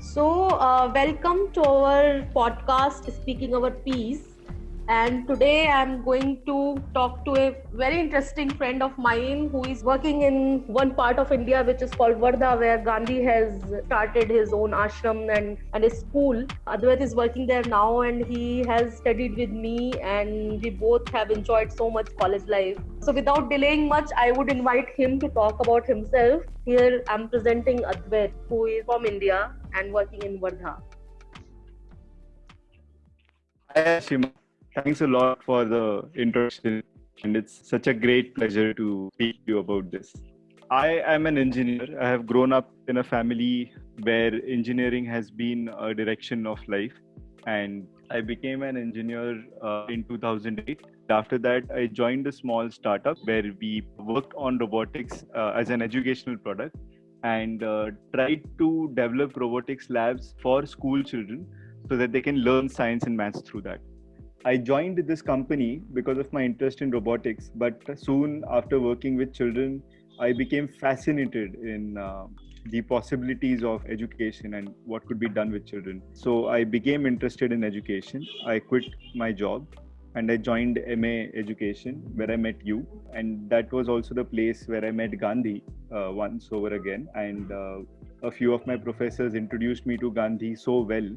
So, uh, welcome to our podcast, Speaking Our Peace. And today I'm going to talk to a very interesting friend of mine who is working in one part of India which is called Wardha, where Gandhi has started his own ashram and, and a school. Advait is working there now and he has studied with me, and we both have enjoyed so much college life. So, without delaying much, I would invite him to talk about himself. Here I'm presenting Advait, who is from India and working in Wardha. Hi. Thanks a lot for the introduction, and it's such a great pleasure to speak to you about this. I am an engineer. I have grown up in a family where engineering has been a direction of life, and I became an engineer uh, in 2008. After that, I joined a small startup where we worked on robotics uh, as an educational product and uh, tried to develop robotics labs for school children so that they can learn science and maths through that. I joined this company because of my interest in robotics, but soon after working with children, I became fascinated in uh, the possibilities of education and what could be done with children. So I became interested in education. I quit my job and I joined MA Education where I met you. And that was also the place where I met Gandhi uh, once over again. And uh, a few of my professors introduced me to Gandhi so well.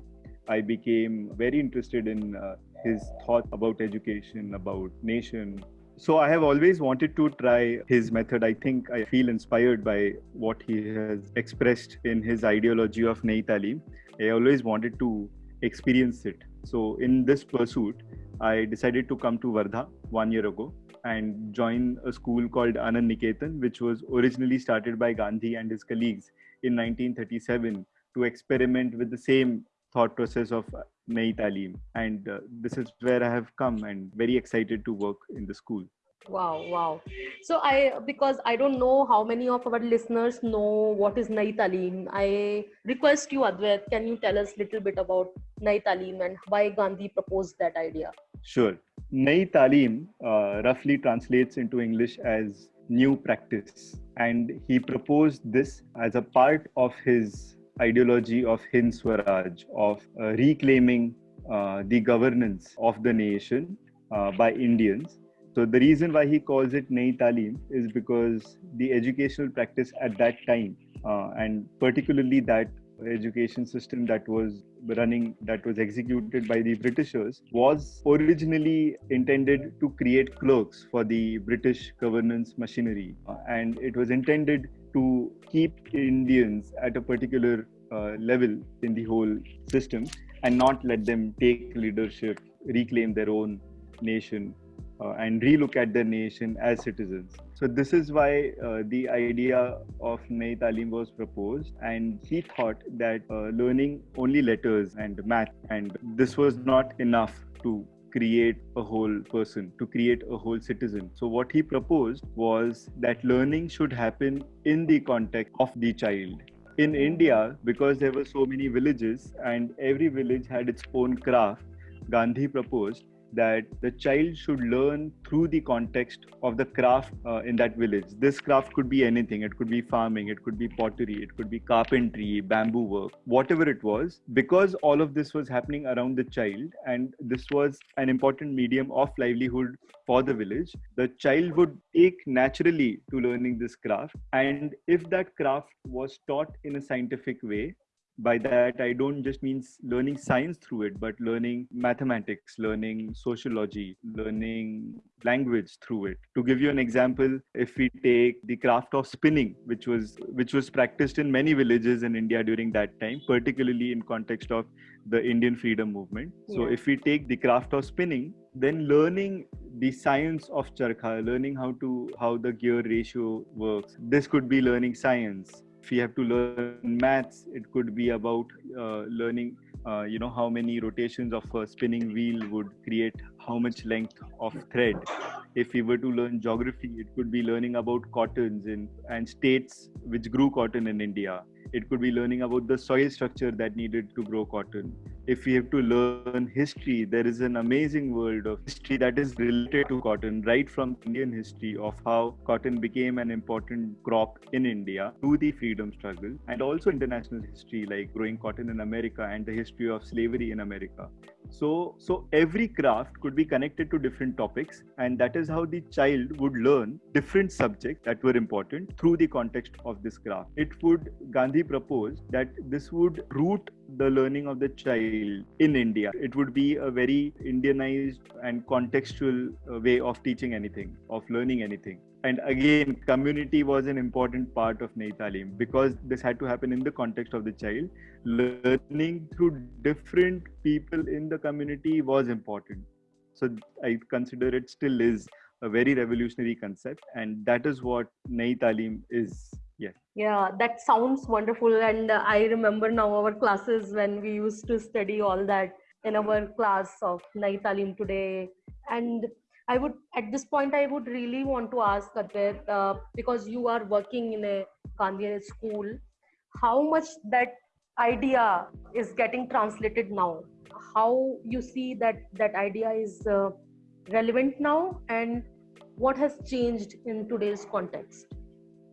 I became very interested in uh, his thought about education, about nation. So I have always wanted to try his method. I think I feel inspired by what he has expressed in his ideology of Nayi Talim. I always wanted to experience it. So in this pursuit, I decided to come to Wardha one year ago and join a school called Anand Niketan, which was originally started by Gandhi and his colleagues in 1937 to experiment with the same thought process of Nayi Talim. And uh, this is where I have come and very excited to work in the school. Wow, wow. So I because I don't know how many of our listeners know what is Nayi Talim. I request you, Advait, can you tell us a little bit about Nayi Talim and why Gandhi proposed that idea? Sure. Nayi Talim uh, roughly translates into English as new practice. And he proposed this as a part of his ideology of Hind Swaraj, of uh, reclaiming uh, the governance of the nation uh, by Indians. So the reason why he calls it Nayi Talim is because the educational practice at that time, uh, and particularly that education system that was running that was executed by the britishers was originally intended to create clerks for the british governance machinery. Uh, and it was intended to keep indians at a particular uh, level in the whole system and not let them take leadership reclaim their own nation uh, and relook at their nation as citizens. So this is why uh, the idea of Nayi Talim was proposed, and he thought that uh, learning only letters and math, and this was not enough to create a whole person, to create a whole citizen. So what he proposed was that learning should happen in the context of the child. In India, because there were so many villages and every village had its own craft, Gandhi proposed that the child should learn through the context of the craft uh, in that village. This craft could be anything. It could be farming, it could be pottery, it could be carpentry, bamboo work, whatever it was. Because all of this was happening around the child and this was an important medium of livelihood for the village, the child would take naturally to learning this craft. And if that craft was taught in a scientific way, by that i don't just mean learning science through it but learning mathematics learning sociology learning language through it. To give you an example if we take the craft of spinning which was which was practiced in many villages in india during that time particularly in context of the indian freedom movement. So if we take the craft of spinning then learning the science of charkha learning how to how the gear ratio works this could be learning science if we have to learn maths it could be about uh, learning uh, you know how many rotations of a spinning wheel would create how much length of thread. If we were to learn geography it could be learning about cottons in, and states which grew cotton in india. It could be learning about the soil structure that needed to grow cotton. If we have to learn history, there is an amazing world of history that is related to cotton, right from Indian history of how cotton became an important crop in India to the freedom struggle, and also international history like growing cotton in America and the history of slavery in America. So, so every craft could be connected to different topics, and that is how the child would learn different subjects that were important through the context of this craft. It would Gandhi proposed that this would root the learning of the child in India. It would be a very Indianized and contextual uh, way of teaching anything, of learning anything. And again, community was an important part of Nayi because this had to happen in the context of the child. Learning through different people in the community was important. So I consider it still is a very revolutionary concept, and that is what Nayi is Yes. Yeah, that sounds wonderful. And I remember now our classes when we used to study all that in our class of Nayi Talim today. And I would, at this point, I would really want to ask Advait, uh, because you are working in a Gandhian school, how much that idea is getting translated now? How you see that that idea is uh, relevant now, and what has changed in today's context?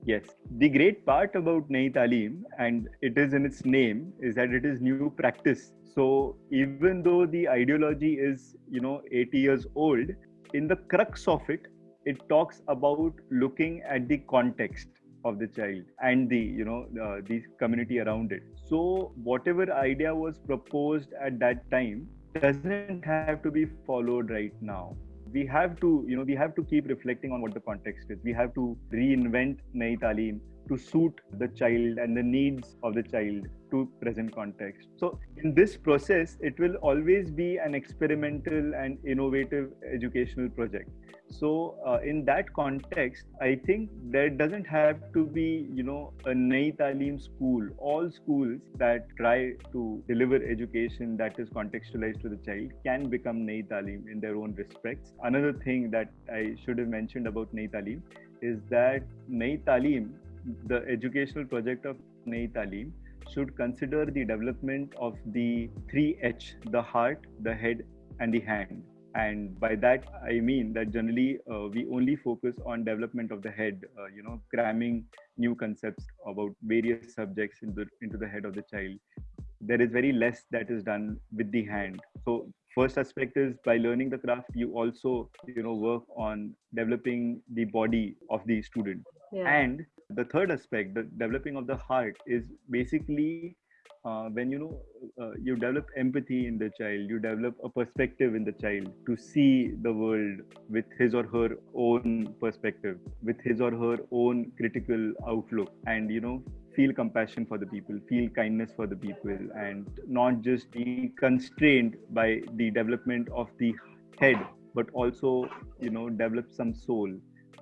Yes, the great part about Nayi Talim, and it is in its name, is that it is new practice. So even though the ideology is, you know, 80 years old, in the crux of it, it talks about looking at the context of the child and the, you know, uh, the community around it. So whatever idea was proposed at that time doesn't have to be followed right now. We have to you know we have to keep reflecting on what the context is. We have to reinvent nayi talim to suit the child and the needs of the child to present context. So in this process it will always be an experimental and innovative educational project. So uh, in that context i think there doesn't have to be you know a nayi talim school. All schools that try to deliver education that is contextualized to the child can become nayi talim in their own respects. Another thing that i should have mentioned about nayi talim is that nayi talim the educational project of nayi talim should consider the development of the 3h the heart the head and the hand. And by that i mean that generally uh, we only focus on development of the head uh, you know cramming new concepts about various subjects into, into the head of the child. There is very less that is done with the hand. So first aspect is by learning the craft you also you know work on developing the body of the student. Yeah. and the third aspect the developing of the heart is basically uh, when you know uh, you develop empathy in the child you develop a perspective in the child to see the world with his or her own perspective with his or her own critical outlook and you know feel compassion for the people feel kindness for the people and not just be constrained by the development of the head but also you know develop some soul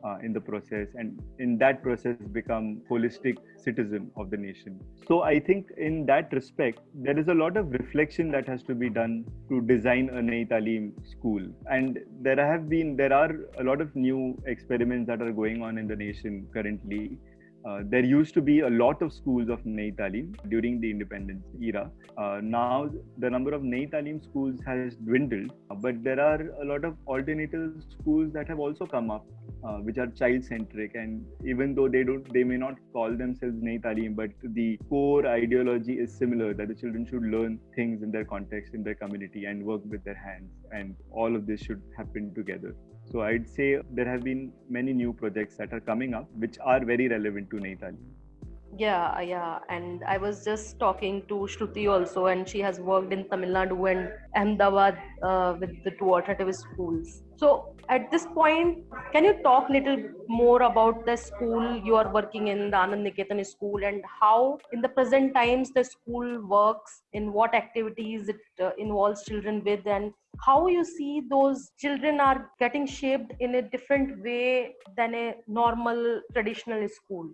uh, in the process and in that process become holistic citizen of the nation. So i think in that respect there is a lot of reflection that has to be done to design a Nayi Talim school. And there have been there are a lot of new experiments that are going on in the nation currently. Uh, there used to be a lot of schools of Nayi Talim during the independence era. Uh, now the number of Nayi Talim schools has dwindled, but there are a lot of alternative schools that have also come up uh, which are child centric and even though they don't they may not call themselves Nayi Talim but the core ideology is similar that the children should learn things in their context in their community and work with their hands. And all of this should happen together. So i'd say there have been many new projects that are coming up which are very relevant to Nayi Talim yeah yeah and i was just talking to shruti also and she has worked in tamil nadu and ahmedabad uh, with the two alternative schools. So at this point can you talk a little more about the school you are working in the anand niketan school and how in the present times the school works in what activities it uh, involves children with and how you see those children are getting shaped in a different way than a normal traditional school?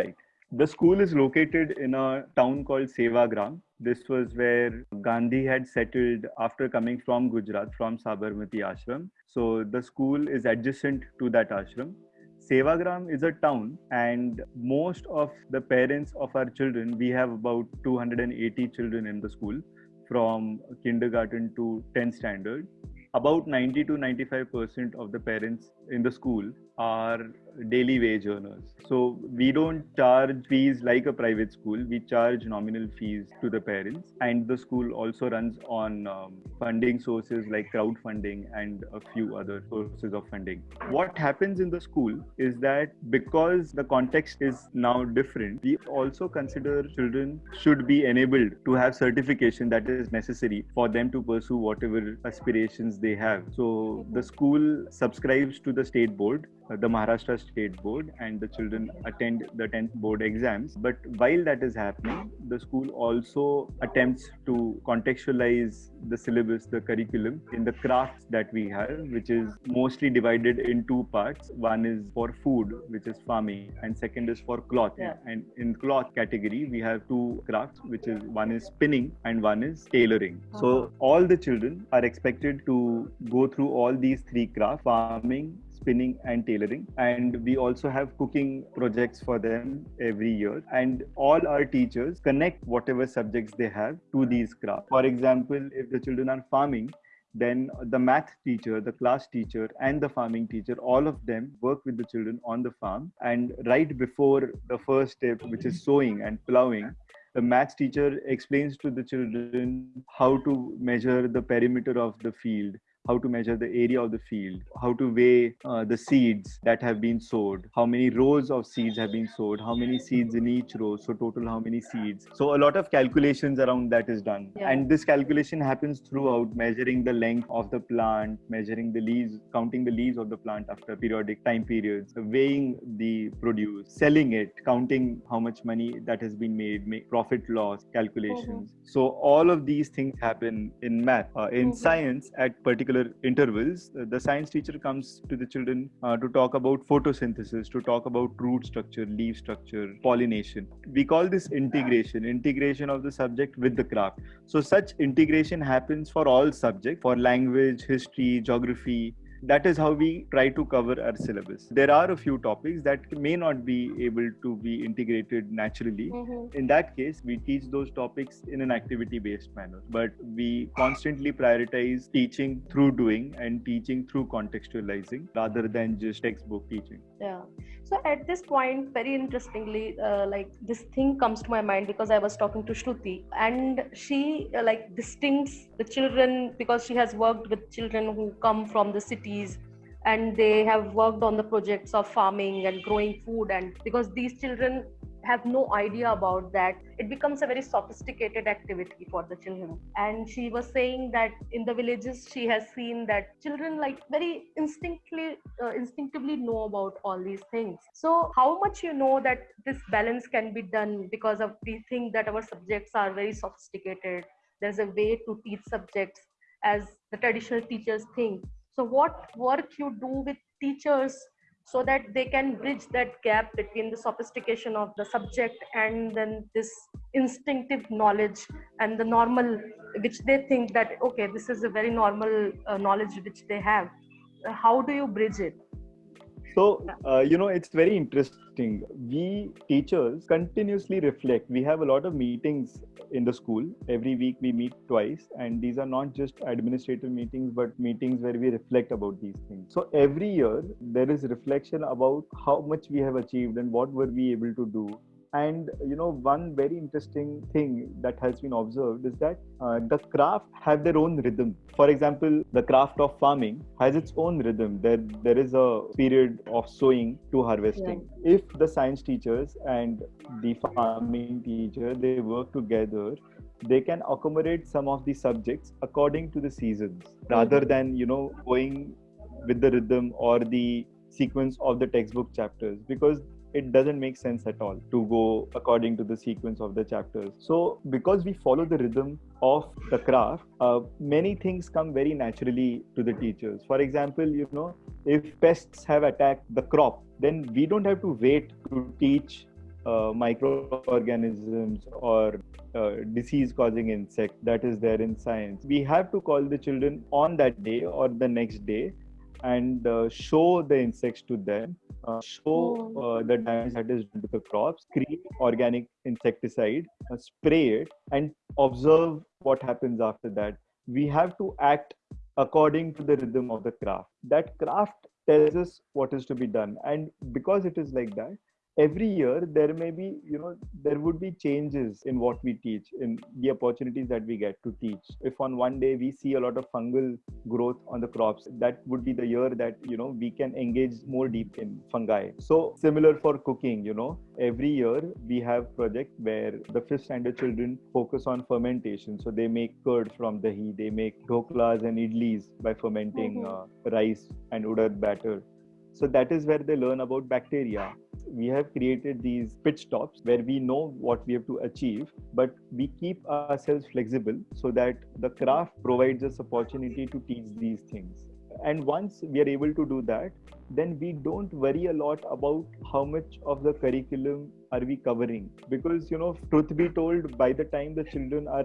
Right the school is located in a town called Sevagram. This was where Gandhi had settled after coming from Gujarat, from Sabarmati Ashram. So the school is adjacent to that ashram. Sevagram is a town, and most of the parents of our children, we have about 280 children in the school. from kindergarten to 10th standard about 90 to 95 percent of the parents in the school are daily wage earners. So we don't charge fees like a private school. We charge nominal fees to the parents, and the school also runs on um, funding sources like crowdfunding and a few other sources of funding. What happens in the school is that because the context is now different, we also consider children should be enabled to have certification that is necessary for them to pursue whatever aspirations they have. So the school subscribes to the state board the Maharashtra State Board and the children attend the 10th board exams. But while that is happening, the school also attempts to contextualize the syllabus, the curriculum in the crafts that we have, which is mostly divided in two parts. One is for food, which is farming, and second is for cloth. Yeah. And in cloth category, we have two crafts, which is one is spinning and one is tailoring. Uh-huh. So all the children are expected to go through all these three crafts: farming, spinning and tailoring. And we also have cooking projects for them every year. And all our teachers connect whatever subjects they have to these crafts for example if the children are farming then the math teacher the class teacher and the farming teacher all of them work with the children on the farm. And right before the first step which is sowing and plowing the maths teacher explains to the children how to measure the perimeter of the field how to measure the area of the field, how to weigh uh, the seeds that have been sowed, how many rows of seeds have been sowed, how many seeds in each row, so total how many seeds. So a lot of calculations around that is done. Yeah. And this calculation happens throughout measuring the length of the plant, measuring the leaves, counting the leaves of the plant after periodic time periods, weighing the produce, selling it, counting how much money that has been made, make profit loss calculations. So all of these things happen in math. Uh, in Mhm. science, at particular intervals, uh, the science teacher comes to the children uh, to talk about photosynthesis, to talk about root structure, leaf structure, pollination. We call this integration, integration of the subject with the craft. So such integration happens for all subjects, for language, history, geography, that is how we try to cover our syllabus. There are a few topics that may not be able to be integrated naturally. Mhm. In that case, we teach those topics in an activity based manner, but we constantly prioritize teaching through doing and teaching through contextualizing rather than just textbook teaching. Yeah. So at this point, very interestingly, uh, like this thing comes to my mind because I was talking to Shruti, and she uh, like distincts the children because she has worked with children who come from the cities and they have worked on the projects of farming and growing food and because these children have no idea about that it becomes a very sophisticated activity for the children. And she was saying that in the villages she has seen that children like very instinctively uh, instinctively know about all these things. So how much you know that this balance can be done because of we think that our subjects are very sophisticated? There's a way to teach subjects as the traditional teachers think so what work you do with teachers so that they can bridge that gap between the sophistication of the subject and then this instinctive knowledge and the normal which they think that okay this is a very normal uh, knowledge which they have how do you bridge it So, uh, you know, it's very interesting. We teachers continuously reflect. We have a lot of meetings in the school. Every week we meet twice, and these are not just administrative meetings, but meetings where we reflect about these things. So, every year there is reflection about how much we have achieved and what were we able to do and you know one very interesting thing that has been observed is that uh, the craft have their own rhythm. For example the craft of farming has its own rhythm. There there is a period of sowing to harvesting. If the science teachers and the farming teacher they work together they can accommodate some of the subjects according to the seasons rather than you know going with the rhythm or the sequence of the textbook chapters. Because it doesn't make sense at all to go according to the sequence of the chapters. So, because we follow the rhythm of the craft, uh, many things come very naturally to the teachers. For example, you know, if pests have attacked the crop, then we don't have to wait to teach uh, microorganisms or uh, disease causing insect that is there in science. We have to call the children on that day or the next day and uh, show the insects to them, uh, show Oh. uh, the damage that is done to the crops, create organic insecticide, uh, spray it, and observe what happens after that. We have to act according to the rhythm of the craft. That craft tells us what is to be done, and because it is like that, every year there may be you know there would be changes in what we teach in the opportunities that we get to teach. If on one day we see a lot of fungal growth on the crops that would be the year that you know we can engage more deep in fungi. So similar for cooking you know. Every year we have project where the fifth standard children focus on fermentation. So they make curd from dahi they make dhoklas and idlis by fermenting Mhm. uh, rice and udad batter. So that is where they learn about bacteria we have created these pitch stops where we know what we have to achieve but we keep ourselves flexible so that the craft provides us opportunity to teach these things. And once we are able to do that then we don't worry a lot about how much of the curriculum are we covering. Because you know truth be told by the time the children are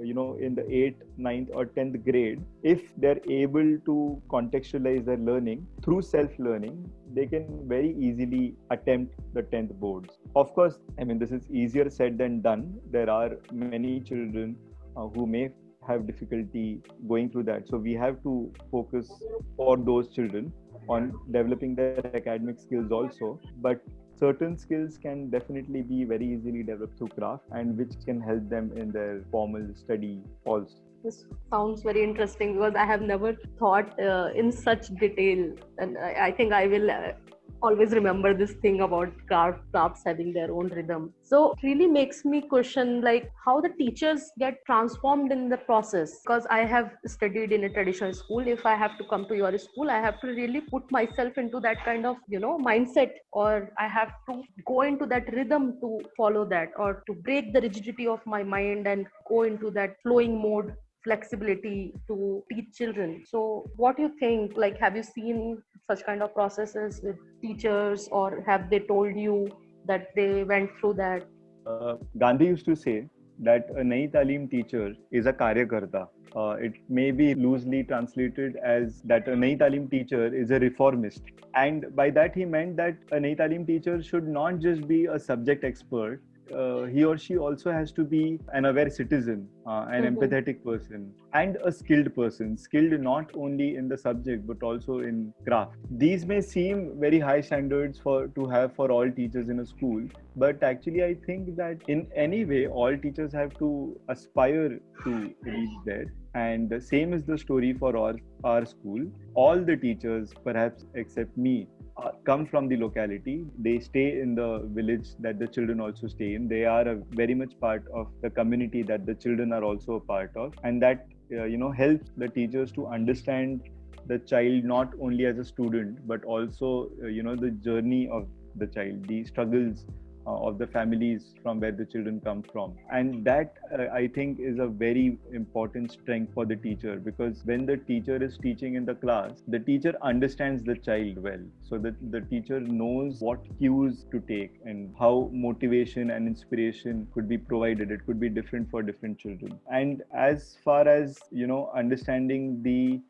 you know in the 8th 9th or 10th grade if they're able to contextualize their learning through self learning they can very easily attempt the 10th boards. Of course i mean this is easier said than done. There are many children uh, who may have difficulty going through that. So we have to focus for those children on developing their academic skills also but certain skills can definitely be very easily developed through craft and which can help them in their formal study also. This sounds very interesting because i have never thought uh, in such detail. And I, I think i will uh, always remember this thing about craft crafts having their own rhythm. So it really makes me question like how the teachers get transformed in the process. Because i have studied in a traditional school. If i have to come to your school i have to really put myself into that kind of you know mindset or i have to go into that rhythm to follow that or to break the rigidity of my mind and go into that flowing mode flexibility to teach children so what do you think like have you seen such kind of processes with teachers or have they told you that they went through that uh, Gandhi used to say that a Nai Talim teacher is a Karyakarta. Uh, it may be loosely translated as that a Nai Talim teacher is a reformist. And by that, he meant that a Nai Talim teacher should not just be a subject expert. Uh, he or she also has to be an aware citizen, uh, an Mhm. empathetic person, and a skilled person, skilled not only in the subject but also in craft. These may seem very high standards for to have for all teachers in a school, but actually i think that in any way all teachers have to aspire to reach there and the same is the story for our, our school all the teachers perhaps except me uh, come from the locality. They stay in the village that the children also stay in. They are very much part of the community that the children are also a part of. And that uh, you know helps the teachers to understand the child not only as a student but also uh, you know the journey of the child the struggles of the families from where the children come from. And that uh, i think is a very important strength for the teacher because when the teacher is teaching in the class the teacher understands the child well. So that the teacher knows what cues to take and how motivation and inspiration could be provided. It could be different for different children. And as far as you know understanding the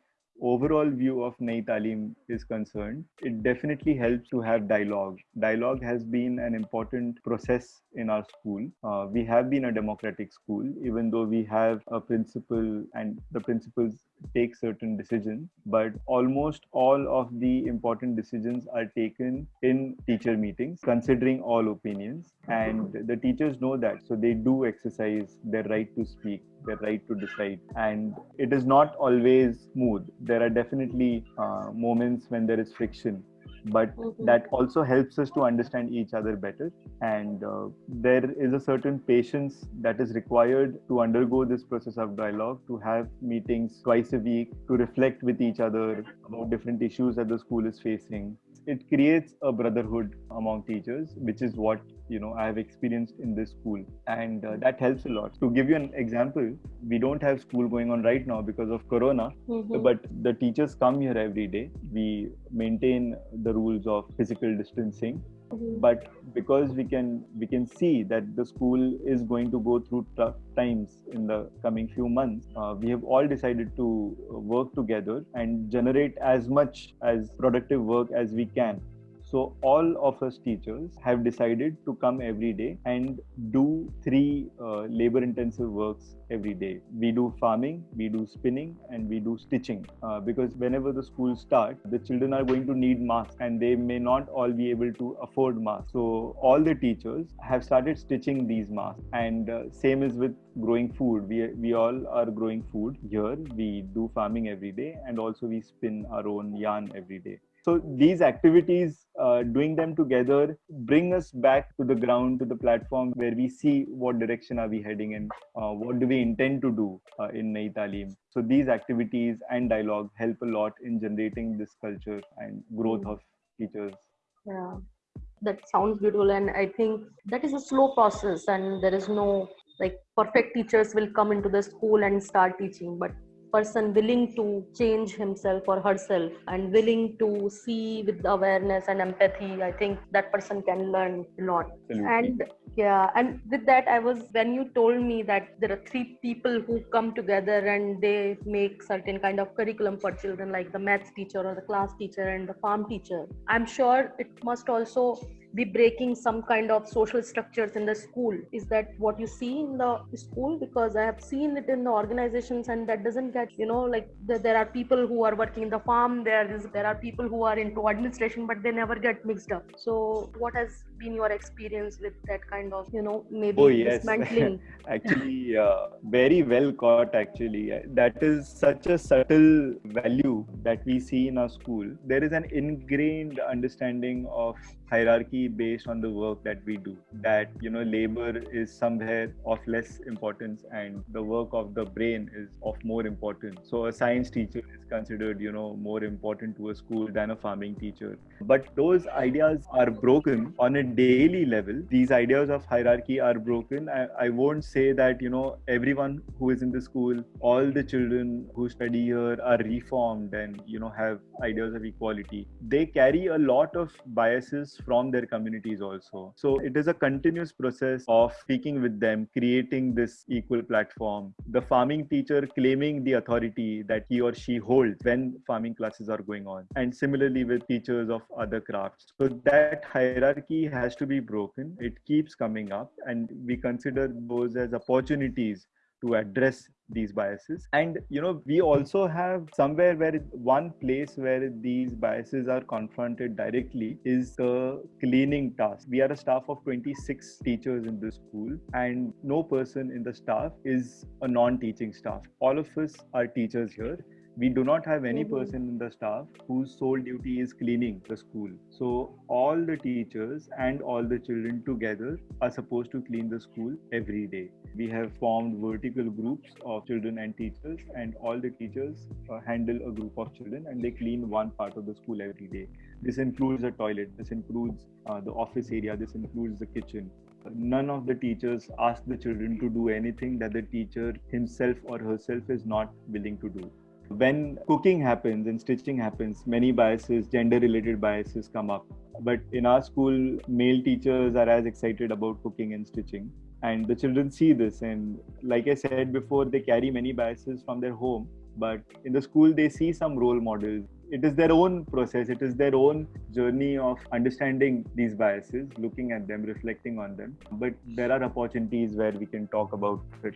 overall view of Nai Talim is concerned, it definitely helps to have dialogue. Dialogue has been an important process in our school. Uh, we have been a democratic school, even though we have a principal and the principals take certain decisions, but almost all of the important decisions are taken in teacher meetings, considering all opinions. And the teachers know that, so they do exercise their right to speak their right to decide. And it is not always smooth. There are definitely uh, moments when there is friction but Mhm. that also helps us to understand each other better. And uh, there is a certain patience that is required to undergo this process of dialogue to have meetings twice a week to reflect with each other about different issues that the school is facing it creates a brotherhood among teachers which is what you know i have experienced in this school and uh, that helps a lot to give you an example we don't have school going on right now because of corona Mhm. but the teachers come here every day we maintain the rules of physical distancing mm-hmm. But because we can we can see that the school is going to go through tough times in the coming few months uh, we have all decided to work together and generate as much as productive work as we can so all of us teachers have decided to come every day and do three uh, labor intensive works every day. We do farming, we do spinning, and we do stitching. Uh, because whenever the school starts, the children are going to need masks and they may not all be able to afford masks. So all the teachers have started stitching these masks. And uh, same is with growing food. We, we all are growing food here. We do farming every day and also we spin our own yarn every day. So these activities, uh, doing them together, bring us back to the ground, to the platform where we see what direction are we heading and uh, what do we intend to do uh, in Nayi Talim. So these activities and dialogue help a lot in generating this culture and growth of teachers. Yeah, that sounds beautiful, and I think that is a slow process, and there is no like perfect teachers will come into the school and start teaching, but person willing to change himself or herself and willing to see with awareness and empathy i think that person can learn a lot Absolutely. and yeah and with that i was when you told me that there are three people who come together and they make certain kind of curriculum for children like the maths teacher or the class teacher and the farm teacher i'm sure it must also be breaking some kind of social structures in the school. Is that what you see in the school? Because i have seen it in the organizations and that doesn't get you know like the, there are people who are working in the farm there is there are people who are into administration but they never get mixed up. So what has been your experience with that kind of you know maybe oh, yes. dismantling? Actually uh, very well caught actually. That is such a subtle value that we see in our school. There is an ingrained understanding of hierarchy based on the work that we do that you know labor is somewhere of less importance and the work of the brain is of more importance. So a science teacher is considered you know more important to a school than a farming teacher. But those ideas are broken on a daily level. These ideas of hierarchy are broken. I, I won't say that you know everyone who is in the school all the children who study here are reformed and you know have ideas of equality. They carry a lot of biases from their communities also. So it is a continuous process of speaking with them, creating this equal platform. The farming teacher claiming the authority that he or she holds when farming classes are going on. And similarly with teachers of other crafts. So that hierarchy has to be broken. It keeps coming up and we consider those as opportunities to address these biases. And you know we also have somewhere where one place where these biases are confronted directly is the cleaning task. We are a staff of 26 teachers in the school and no person in the staff is a non-teaching staff. All of us are teachers here we do not have any mm-hmm. person in the staff whose sole duty is cleaning the school. So all the teachers and all the children together are supposed to clean the school every day. We have formed vertical groups of children and teachers and all the teachers uh, handle a group of children and they clean one part of the school every day. This includes the toilet this includes uh, the office area this includes the kitchen. None of the teachers ask the children to do anything that the teacher himself or herself is not willing to do when cooking happens and stitching happens many biases gender related biases come up. But in our school male teachers are as excited about cooking and stitching. And the children see this. And like i said before they carry many biases from their home. But in the school they see some role models. It is their own process. It is their own journey of understanding these biases looking at them reflecting on them. But there are opportunities where we can talk about it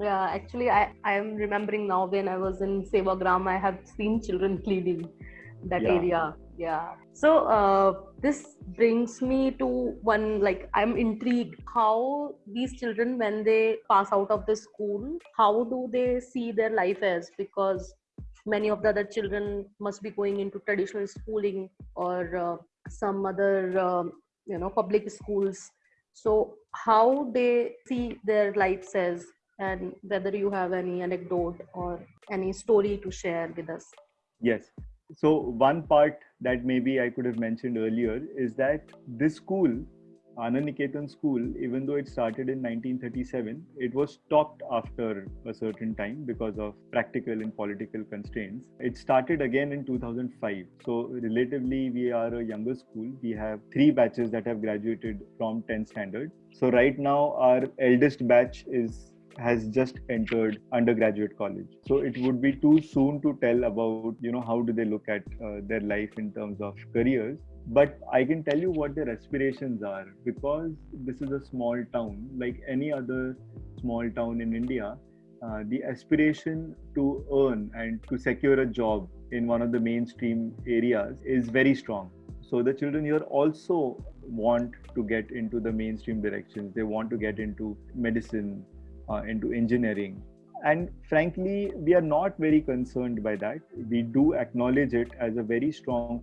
yeah actually i i am remembering now when i was in sevagram i have seen children cleaning that yeah. area. Yeah. So uh, this brings me to one like i'm intrigued how these children when they pass out of the school how do they see their life as? Because many of the other children must be going into traditional schooling or uh, some other uh, you know public schools. So how they see their lives as and whether you have any anecdote or any story to share with us yes so one part that maybe I could have mentioned earlier is that this school Anand Niketan school, even though it started in 1937, it was stopped after a certain time because of practical and political constraints. It started again in 2005. So, relatively, we are a younger school. We have three batches that have graduated from 10th standard. So, right now, our eldest batch is has just entered undergraduate college. So it would be too soon to tell about you know how do they look at uh, their life in terms of careers. But i can tell you what their aspirations are because this is a small town. Like any other small town in india uh, the aspiration to earn and to secure a job in one of the mainstream areas is very strong. So the children here also want to get into the mainstream directions. They want to get into medicine uh, into engineering. And frankly we are not very concerned by that. We do acknowledge it as a very strong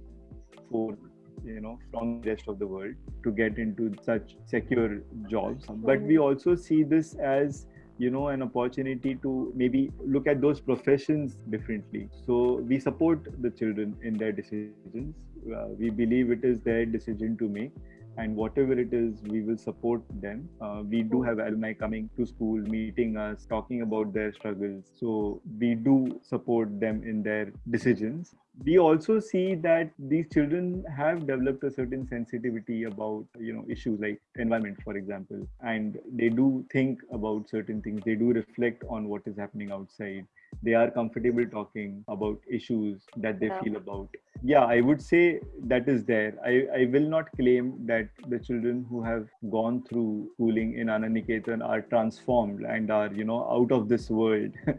force you know from the rest of the world to get into such secure jobs. But we also see this as you know an opportunity to maybe look at those professions differently. So we support the children in their decisions. Uh, we believe it is their decision to make and whatever it is we will support them. Uh, we do have alumni coming to school meeting us talking about their struggles. So we do support them in their decisions we also see that these children have developed a certain sensitivity about you know issues like environment for example and they do think about certain things. They do reflect on what is happening outside. They are comfortable talking about issues that they yeah. feel about. Yeah i would say that is there. I, I will not claim that the children who have gone through schooling in Anand Niketan are transformed and are you know out of this world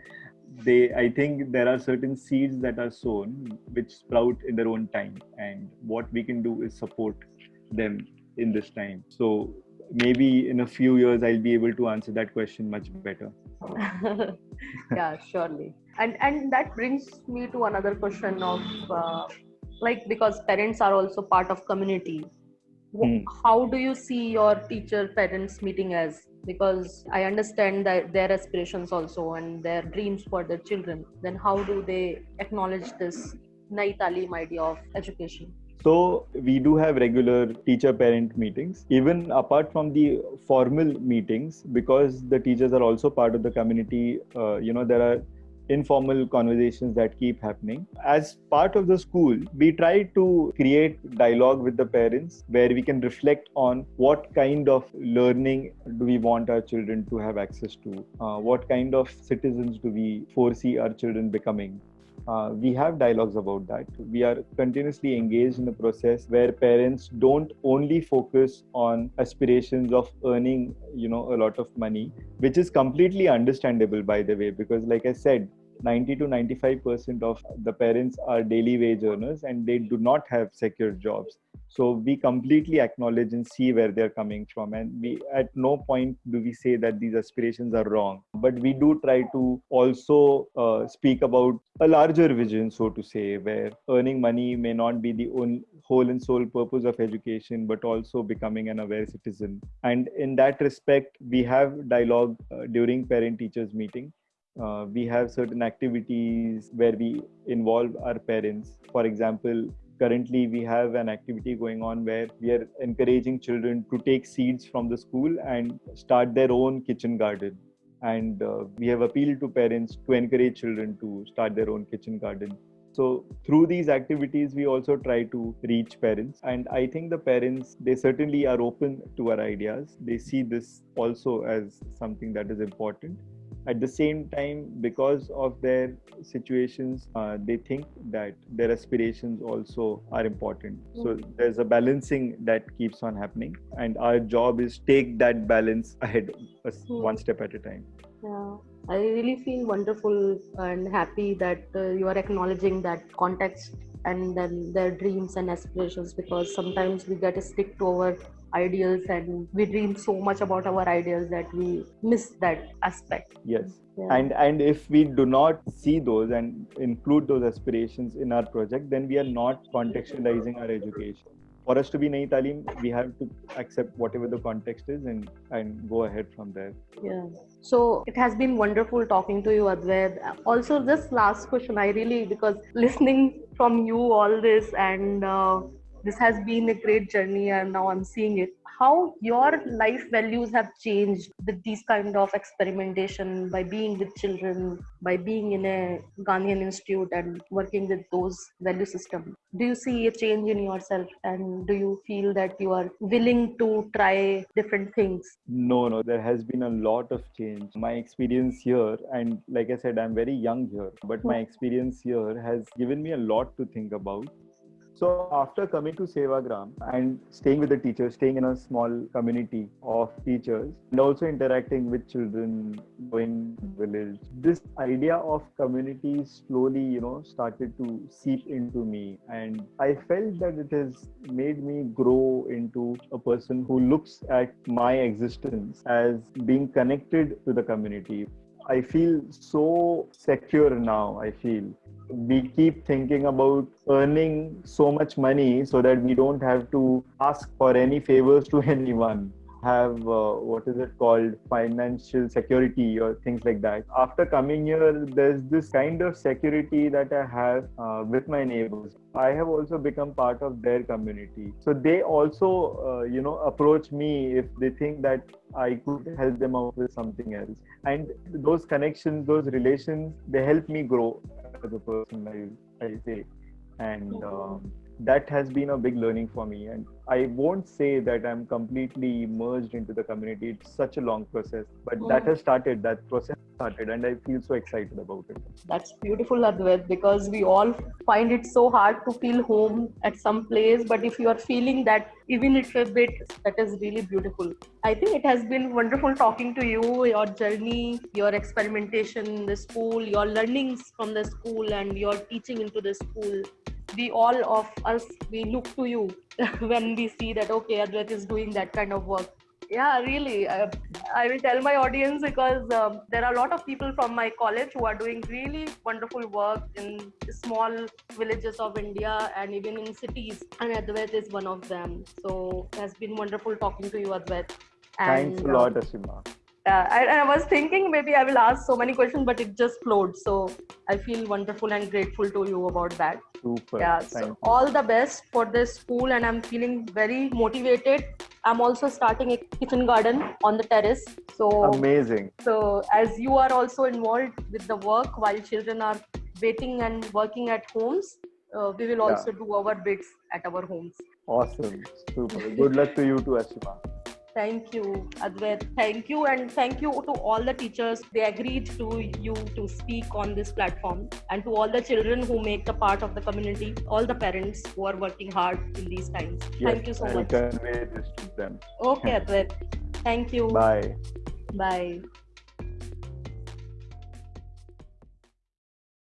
they i think there are certain seeds that are sown which sprout in their own time and what we can do is support them in this time. So maybe in a few years i'll be able to answer that question much better. Yeah surely. And and that brings me to another question of uh, like because parents are also part of community. Hmm. how do you see your teacher parents meeting as because i understand that their aspirations also and their dreams for their children. Then how do they acknowledge this nai talim idea of education? So we do have regular teacher parent meetings. Even apart from the formal meetings because the teachers are also part of the community uh, you know there are informal conversations that keep happening. As part of the school, we try to create dialogue with the parents where we can reflect on what kind of learning do we want our children to have access to, uh, what kind of citizens do we foresee our children becoming. Uh, we have dialogues about that. We are continuously engaged in a process where parents don't only focus on aspirations of earning, you know, a lot of money, which is completely understandable, by the way, because, like I said, 90 to 95 percent of the parents are daily wage earners and they do not have secure jobs so we completely acknowledge and see where they're coming from. And we at no point do we say that these aspirations are wrong. But we do try to also uh, speak about a larger vision so to say where earning money may not be the only whole and sole purpose of education but also becoming an aware citizen. And in that respect we have dialogue uh, during parent teachers meeting. Uh, we have certain activities where we involve our parents. For example currently we have an activity going on where we are encouraging children to take seeds from the school and start their own kitchen garden. And uh, we have appealed to parents to encourage children to start their own kitchen garden. So through these activities we also try to reach parents. And i think the parents they certainly are open to our ideas. They see this also as something that is important at the same time because of their situations uh, they think that their aspirations also are important. So there's a balancing that keeps on happening and our job is take that balance ahead mm-hmm. one step at a time. Yeah. I really feel wonderful and happy that uh, you are acknowledging that context and then their dreams and aspirations because sometimes we get a stick to our ideals and we dream so much about our ideals that we miss that aspect yes yeah. and and if we do not see those and include those aspirations in our project then we are not contextualizing our education for us to be Nayi Talim, we have to accept whatever the context is and and go ahead from there. Yeah. So it has been wonderful talking to you, Advait. Also, this last question, I really because listening from you all this and uh, this has been a great journey and now i'm seeing it how your life values have changed with these kind of experimentation by being with children, by being in a Gandhian Institute and working with those value system. Do you see a change in yourself and do you feel that you are willing to try different things? No, no, there has been a lot of change. My experience here, and like I said, I'm very young here, but my experience here has given me a lot to think about. So after coming to Sevagram and staying with the teachers, staying in a small community of teachers, and also interacting with children, going village, this idea of community slowly, you know, started to seep into me, and I felt that it has made me grow into a person who looks at my existence as being connected to the community. I feel so secure now. I feel we keep thinking about earning so much money so that we don't have to ask for any favors to anyone have uh, what is it called? Financial security or things like that. After coming here there's this kind of security that i have uh, with my neighbors. I have also become part of their community. So they also uh, you know approach me if they think that i could help them out with something else. And those connections those relations they help me grow as a person i, I say. And um, that has been a big learning for me. And i won't say that i'm completely immersed into the community. It's such a long process but mm. that has started that process started and i feel so excited about it. That's beautiful advait because we all find it so hard to feel home at some place but if you are feeling that even if a bit that is really beautiful. I think it has been wonderful talking to you your journey your experimentation in the school your learnings from the school and your teaching into the school we all of us we look to you when we see that okay advait is doing that kind of work. Yeah really. Uh, i will tell my audience because um, there are a lot of people from my college who are doing really wonderful work in small villages of india and even in cities and advait is one of them. So it has been wonderful talking to you advait. And, thanks a lot uh, ashima uh, I, I, was thinking maybe I will ask so many questions, but it just flowed. So I feel wonderful and grateful to you about that. Super. Yeah. so all the best for this school, and I'm feeling very motivated. I'm also starting a kitchen garden on the terrace. So amazing. So as you are also involved with the work while children are waiting and working at homes, uh, we will also yeah. do our bits at our homes. Awesome. Super. Good luck to you too, Ashima. Thank you, Advait. Thank you, and thank you to all the teachers. They agreed to you to speak on this platform, and to all the children who make the part of the community, all the parents who are working hard in these times. Yes, thank you so I'll much. Convey this to them. Okay, Advait. Thank you. Bye. Bye.